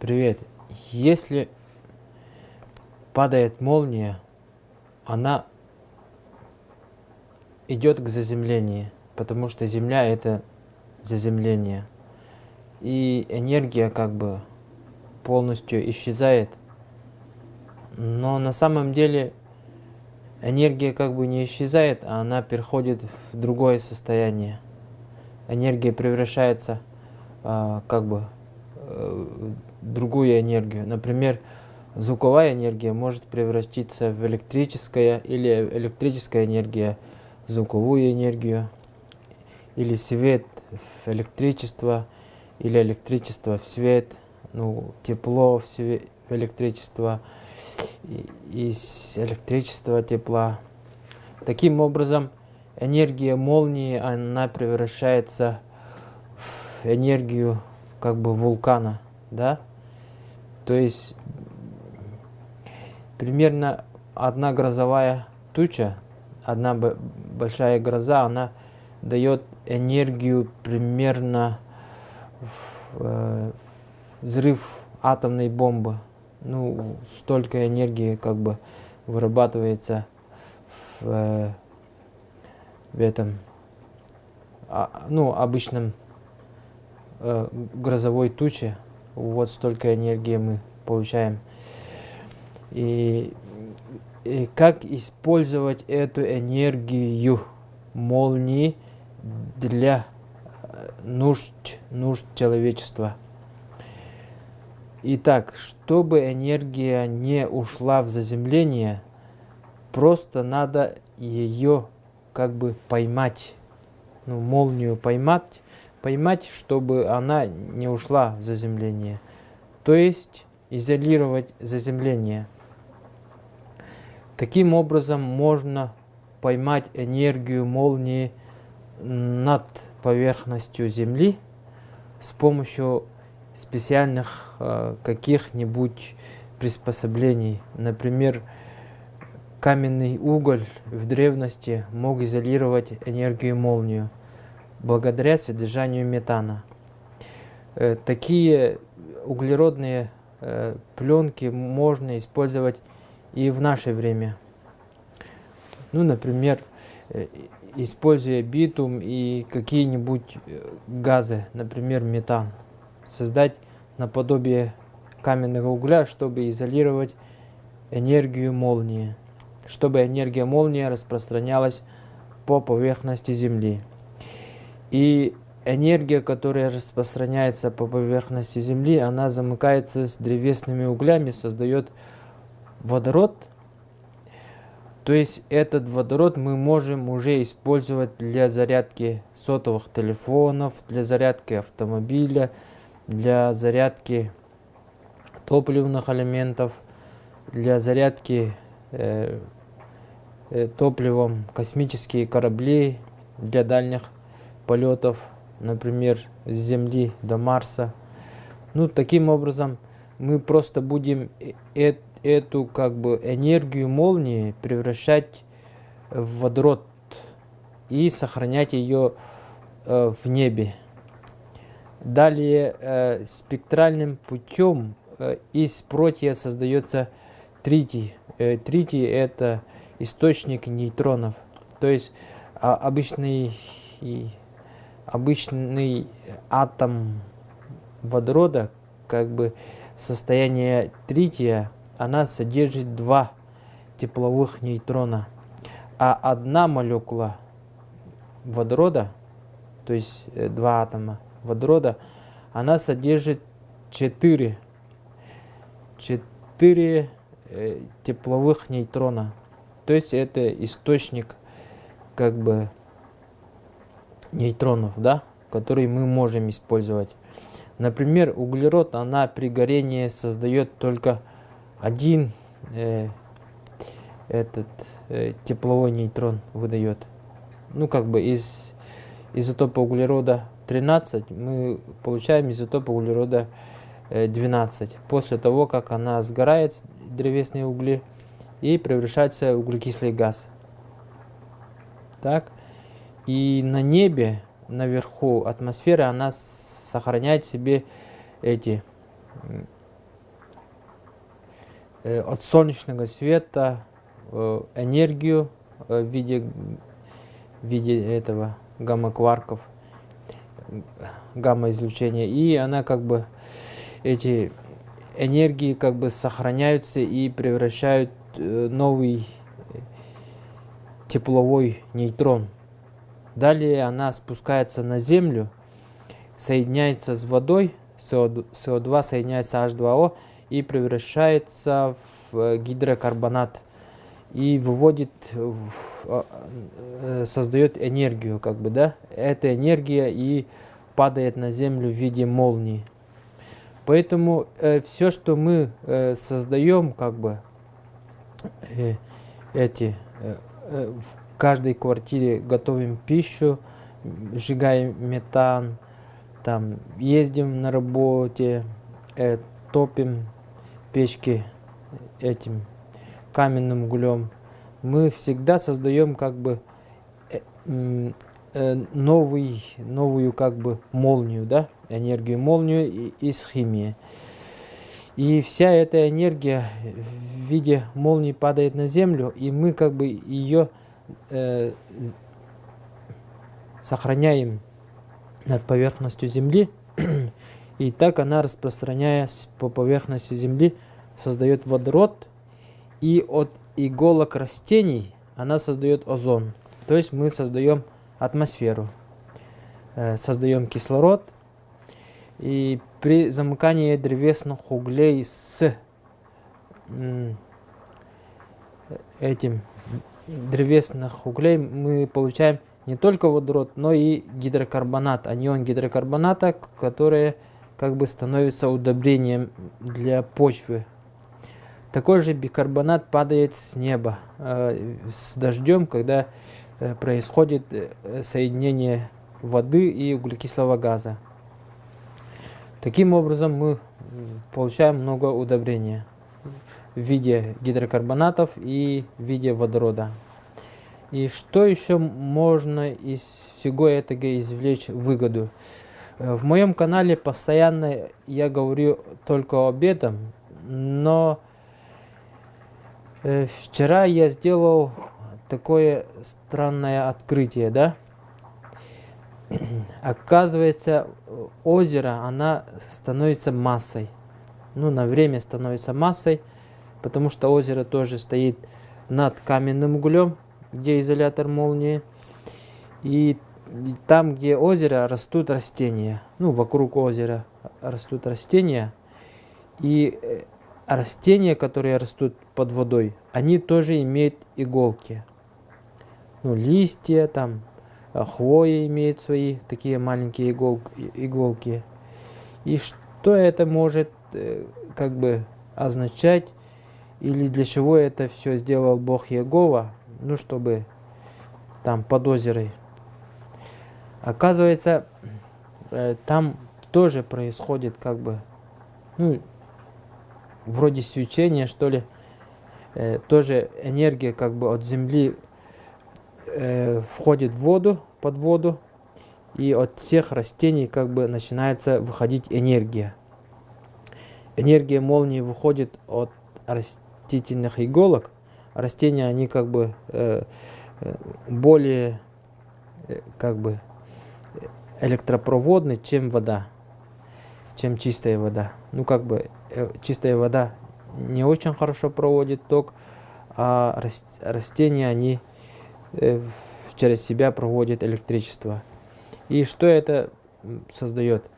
Привет. Если падает молния, она идет к заземлению, потому что Земля это заземление. И энергия как бы полностью исчезает. Но на самом деле энергия как бы не исчезает, а она переходит в другое состояние. Энергия превращается а, как бы э, другую энергию. Например, звуковая энергия может превратиться в электрическая или электрическая энергия звуковую энергию, или свет в электричество, или электричество в свет, ну, тепло в, свет, в электричество, и, из электричества тепла. Таким образом, энергия молнии, она превращается в энергию как бы вулкана, да? То есть примерно одна грозовая туча, одна большая гроза, она дает энергию примерно в, э, взрыв атомной бомбы. Ну, столько энергии как бы вырабатывается в, э, в этом, а, ну, обычном э, грозовой туче вот столько энергии мы получаем. И, и как использовать эту энергию молнии для э, нужд, нужд человечества. Итак, чтобы энергия не ушла в заземление, просто надо ее как бы поймать, ну, молнию поймать, поймать, чтобы она не ушла в заземление. То есть изолировать заземление. Таким образом можно поймать энергию молнии над поверхностью Земли с помощью специальных э, каких-нибудь приспособлений. Например, каменный уголь в древности мог изолировать энергию молнию благодаря содержанию метана. Э, такие углеродные э, пленки можно использовать и в наше время. Ну, например, э, используя битум и какие-нибудь газы, например, метан. Создать наподобие каменного угля, чтобы изолировать энергию молнии, чтобы энергия молнии распространялась по поверхности Земли. И энергия, которая распространяется по поверхности Земли, она замыкается с древесными углями, создает водород. То есть этот водород мы можем уже использовать для зарядки сотовых телефонов, для зарядки автомобиля, для зарядки топливных элементов, для зарядки э, э, топливом космические корабли для дальних полетов, например, с Земли до Марса. Ну, таким образом, мы просто будем э эту как бы энергию молнии превращать в водород и сохранять ее э, в небе. Далее э, спектральным путем э, из протия создается тритий. Э, тритий это источник нейтронов. То есть э, обычный обычный атом водорода, как бы состояние трития, она содержит два тепловых нейтрона. А одна молекула водорода, то есть э, два атома водорода, она содержит четыре, четыре э, тепловых нейтрона. То есть это источник как бы нейтронов, да, которые мы можем использовать. Например, углерод, она при горении создает только один э, этот э, тепловой нейтрон выдает. Ну, как бы из изотопа углерода 13 мы получаем изотоп углерода 12. Э, После того, как она сгорает, древесные угли, и превращается в углекислый газ. Так. И на небе, наверху атмосферы, она сохраняет себе эти э, от солнечного света э, энергию э, в виде, в виде этого гамма-кварков, гамма-излучения, и она как бы эти энергии как бы сохраняются и превращают новый тепловой нейтрон. Далее она спускается на Землю, соединяется с водой, СО2 соединяется H2O и превращается в э, гидрокарбонат и выводит, а, э, создает энергию, как бы, да, эта энергия и падает на землю в виде молнии. Поэтому э, все, что мы э, создаем, как бы, э, эти, э, э, каждой квартире готовим пищу, сжигаем метан, там, ездим на работе, э, топим печки этим каменным углем. Мы всегда создаем как бы э, э, новый, новую как бы молнию, да, энергию молнию из химии. И вся эта энергия в виде молнии падает на землю, и мы как бы ее э, сохраняем над поверхностью земли. И так она, распространяясь по поверхности земли, создает водород, и от иголок растений она создает озон. То есть мы создаем атмосферу, э, создаем кислород. И при замыкании древесных углей с этим древесных углей мы получаем не только водород, но и гидрокарбонат, анион гидрокарбоната, который как бы становится удобрением для почвы такой же бикарбонат падает с неба э, с дождем, когда э, происходит э, соединение воды и углекислого газа. Таким образом мы получаем много удобрения в виде гидрокарбонатов и в виде водорода. И что еще можно из всего этого извлечь выгоду? В моем канале постоянно я говорю только об этом, но Э, вчера я сделал такое странное открытие, да? Оказывается, озеро, она становится массой. Ну, на время становится массой, потому что озеро тоже стоит над каменным углем, где изолятор молнии. И там, где озеро, растут растения. Ну, вокруг озера растут растения. И э, растения, которые растут под водой, они тоже имеют иголки. Ну, листья, там, а, хвоя имеет свои такие маленькие игол, иголки. И что это может э, как бы означать, или для чего это все сделал Бог Егова, ну, чтобы там под озерой. Оказывается, э, там тоже происходит как бы, ну, вроде свечения, что ли, э, тоже энергия как бы от земли э, входит в воду, под воду, и от всех растений как бы начинается выходить энергия. Энергия молнии выходит от растительных иголок. Растения, они как бы э, э более э, как бы электропроводны, чем вода, чем чистая вода. Ну, как бы Э, чистая вода не очень хорошо проводит ток, а растения, они э, через себя проводят электричество. И что это создает?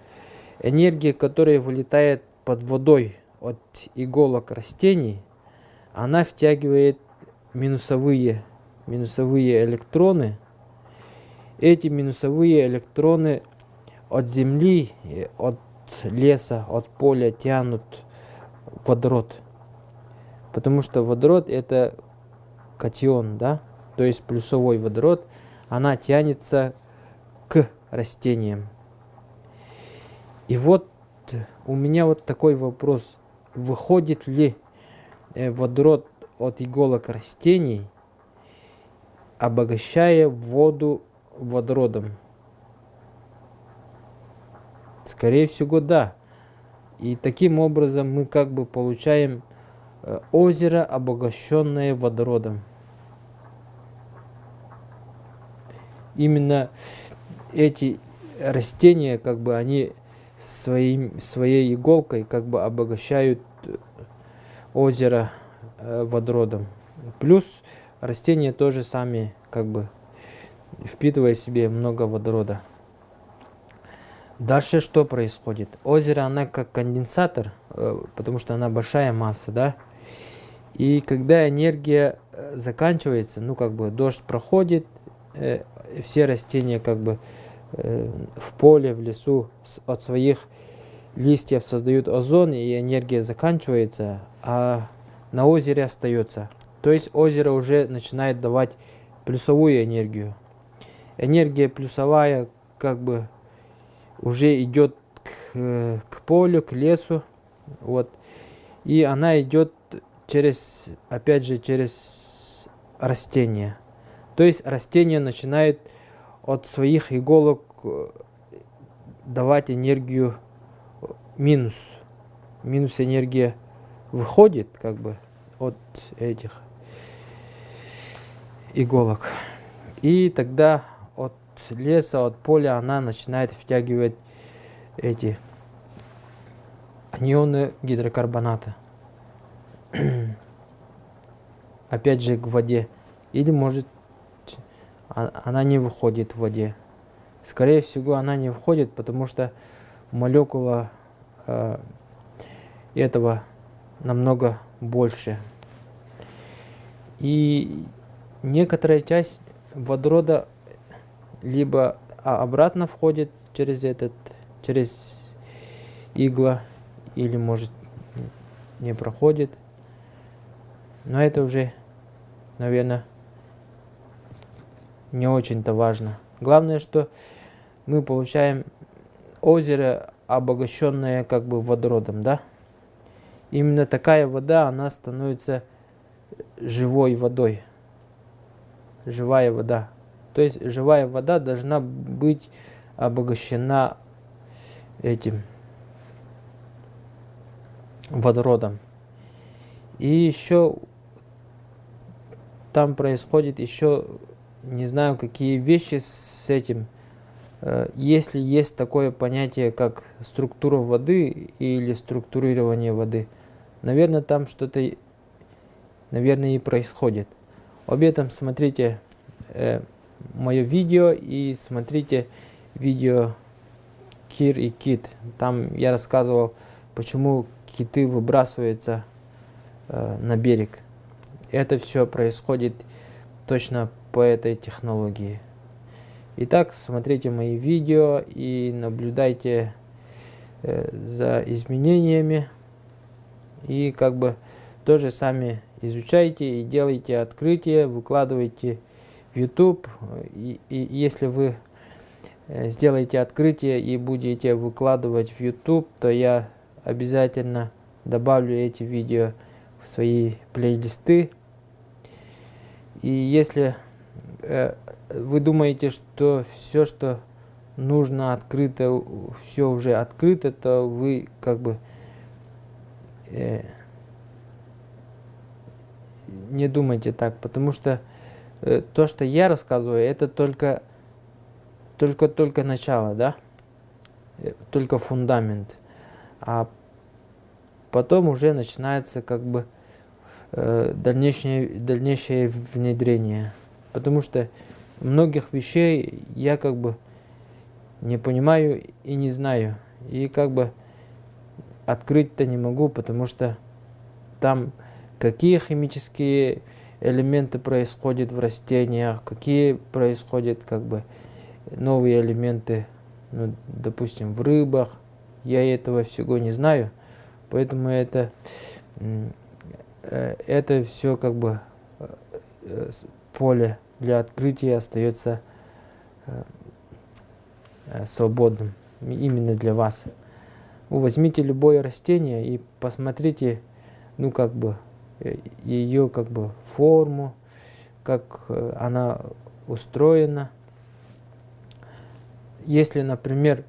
Энергия, которая вылетает под водой от иголок растений, она втягивает минусовые, минусовые электроны. Эти минусовые электроны от Земли, от леса, от поля тянут водород. Потому что водород это катион, да, то есть плюсовой водород, она тянется к растениям. И вот у меня вот такой вопрос. Выходит ли водород от иголок растений, обогащая воду водородом? Скорее всего, да. И таким образом мы как бы получаем э, озеро, обогащенное водородом. Именно эти растения, как бы они своим, своей иголкой как бы обогащают озеро э, водородом. Плюс растения тоже сами как бы впитывая себе много водорода. Дальше что происходит? Озеро, она как конденсатор, э, потому что она большая масса, да? И когда энергия э, заканчивается, ну как бы дождь проходит, все растения как бы в поле, в лесу от своих листьев создают озон, и энергия заканчивается, а на озере остается. То есть озеро уже начинает давать плюсовую энергию. Энергия плюсовая как бы уже идет к, к полю, к лесу. Вот. И она идет через, опять же, через растения. То есть растение начинает от своих иголок э, давать энергию минус. Минус энергия выходит как бы от этих иголок. И тогда леса, от поля она начинает втягивать эти анионы гидрокарбоната. Опять же к воде. Или может а, она не выходит в воде. Скорее всего она не входит, потому что молекула этого намного больше. И некоторая часть водорода либо а обратно входит через этот, через игла, или может не проходит. Но это уже, наверное, не очень-то важно. Главное, что мы получаем озеро, обогащенное как бы водородом, да? Именно такая вода, она становится живой водой. Живая вода. То есть живая вода должна быть обогащена этим водородом. И еще там происходит еще, не знаю, какие вещи с этим. Э, если есть такое понятие, как структура воды или структурирование воды, наверное, там что-то, наверное, и происходит. Об этом смотрите э, мое видео и смотрите видео Кир и Кит. Там я рассказывал, почему киты выбрасываются э, на берег. Это все происходит точно по этой технологии. Итак, смотрите мои видео и наблюдайте э, за изменениями. И как бы тоже сами изучайте и делайте открытия, выкладывайте в YouTube. И, и если вы э, сделаете открытие и будете выкладывать в YouTube, то я обязательно добавлю эти видео в свои плейлисты. И если э, вы думаете, что все, что нужно открыто, все уже открыто, то вы как бы э, не думайте так, потому что Э, то, что я рассказываю, это только только только начало, да, э, только фундамент, а потом уже начинается как бы э, дальнейшее дальнейшее внедрение, потому что многих вещей я как бы не понимаю и не знаю, и как бы открыть-то не могу, потому что там какие химические элементы происходят в растениях, какие происходят как бы новые элементы, ну, допустим, в рыбах. Я этого всего не знаю, поэтому это, э, это все как бы э, поле для открытия остается э, свободным именно для вас. Вы возьмите любое растение и посмотрите, ну как бы ее как бы форму, как э, она устроена. Если, например,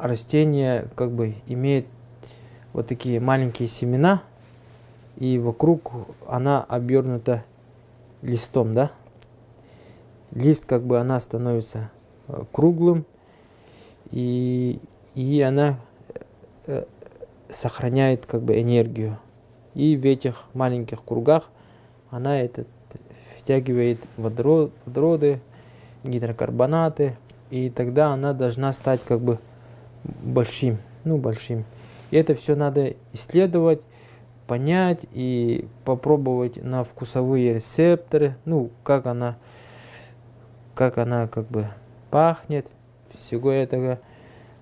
растение как бы имеет вот такие маленькие семена, и вокруг она обернута листом, да? Лист как бы она становится э, круглым, и, и она э, сохраняет как бы энергию. И в этих маленьких кругах она этот втягивает водород, водороды, гидрокарбонаты, и тогда она должна стать как бы большим, ну большим. И это все надо исследовать, понять и попробовать на вкусовые рецепторы, ну как она, как она как бы пахнет, всего этого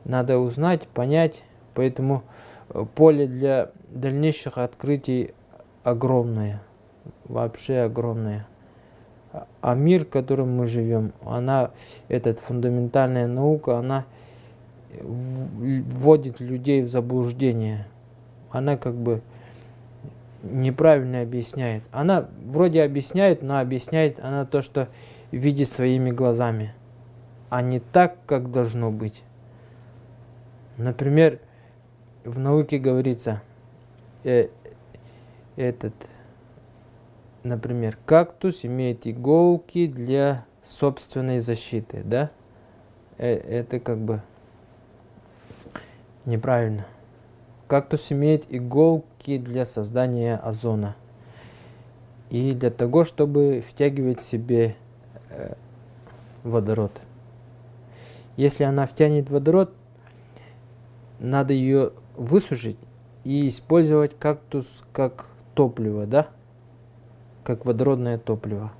надо узнать, понять, поэтому э, поле для дальнейших открытий огромное, вообще огромное. А мир, в котором мы живем, она, эта фундаментальная наука, она вводит людей в заблуждение. Она как бы неправильно объясняет. Она вроде объясняет, но объясняет она то, что видит своими глазами, а не так, как должно быть. Например, в науке говорится, э, этот, например, кактус имеет иголки для собственной защиты, да? Э, это как бы неправильно. Кактус имеет иголки для создания озона. И для того, чтобы втягивать в себе э, водород. Если она втянет водород, надо ее высушить и использовать кактус как топливо, да? Как водородное топливо.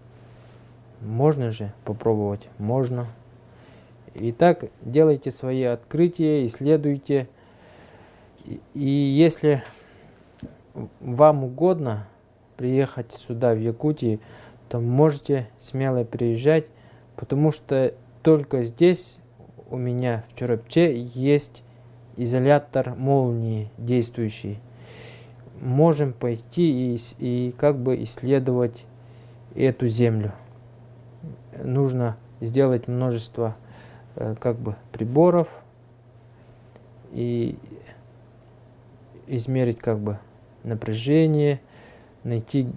Можно же попробовать? Можно. Итак, делайте свои открытия, исследуйте. И если вам угодно приехать сюда, в Якутии, то можете смело приезжать, потому что только здесь у меня в Чурапче есть изолятор молнии действующий. Можем пойти и, и как бы исследовать эту землю. Нужно сделать множество э, как бы приборов и измерить как бы напряжение, найти,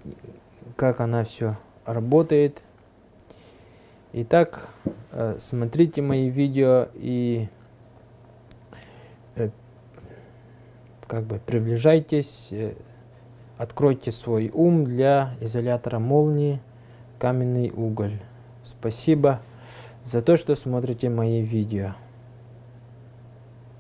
как она все работает. Итак, э, смотрите мои видео и э, как бы приближайтесь, э, откройте свой ум для изолятора молнии каменный уголь. Спасибо за то, что смотрите мои видео.